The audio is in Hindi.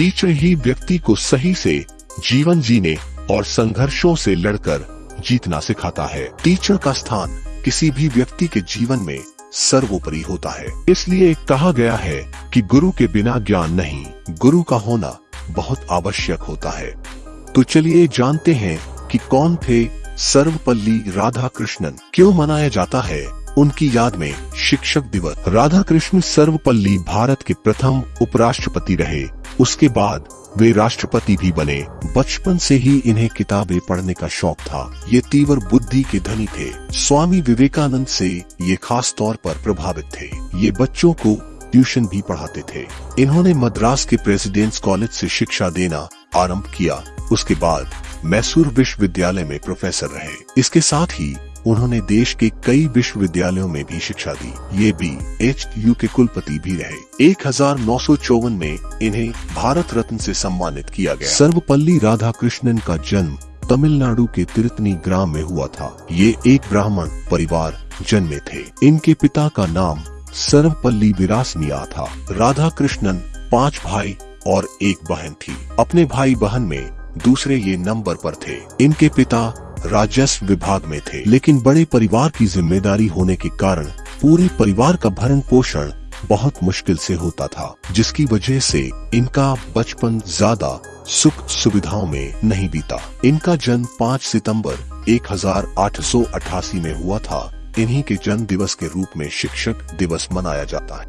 टीचर ही व्यक्ति को सही से, जीवन जीने और संघर्षों से लड़कर जीतना सिखाता है। टीचर का स्थान किसी भी व्यक्ति के जीवन में सर्वोपरि होता है। इसलिए कहा गया है कि गुरु के बिना ज्ञान नहीं, गुरु का होना बहुत आवश्यक होता है। तो चलिए जानते हैं कि कौन थे सर्वपल्ली राधा कृष्णन क्यों मनाया जाता है? उनकी याद में शिक्षक दिवस। राधा कृष्ण सर्वपल्ली भारत के प्रथम उपराष्ट्रपति रहे। उसके बाद वे राष्ट्रपति भी बने। बचपन से ही इन्हें किताबें पढ़ने का शौक था। ये तीव्र बुद्धि के धनी थे। स्वामी विवेकानंद से ये खास तौर पर प्रभावित थे। ये बच्चों को ट्यूशन भी पढ़ाते थे। इन्होंने मद्रास के प्रेसिडेंट्स कॉलेज से शिक्षा देना आरंभ किया। उसके बाद मैसूर विश्वविद्यालय में प्रोफेसर रहे। इसके साथ ही उन्होंने देश के कई विश्वविद्यालयों में भी शिक्षा दी। ये भी एच यू के कुलपति भी रहे। एक हज़ार नौ सौ चौवन में इन्हें भारत रत्न से सम्मानित किया गया। सर्वपल्ली राधा कृष्णन का जन्म तमिलनाडु के तिरतनी ग्राम में हुआ था। ये एक ब्राह्मण परिवार जन्मे थे। इनके पिता का नाम सर्वपल्ली विरासनिया था। राधा कृष्णन पाँच भाई और एक बहन थी। अपने भाई बहन में दूसरे ये नंबर पर थे। इनके पिता राजस्व विभाग में थे। लेकिन बड़े परिवार की ज़िम्मेदारी होने के कारण पूरे परिवार का भरण पोषण बहुत मुश्किल से होता था, जिसकी वजह से इनका बचपन ज़्यादा सुख सुविधाओं में नहीं बीता। इनका जन्म 5 सितंबर 1888 में हुआ था। इन्हीं के जन्म दिवस के रूप में शिक्षक दिवस मनाया जाता है।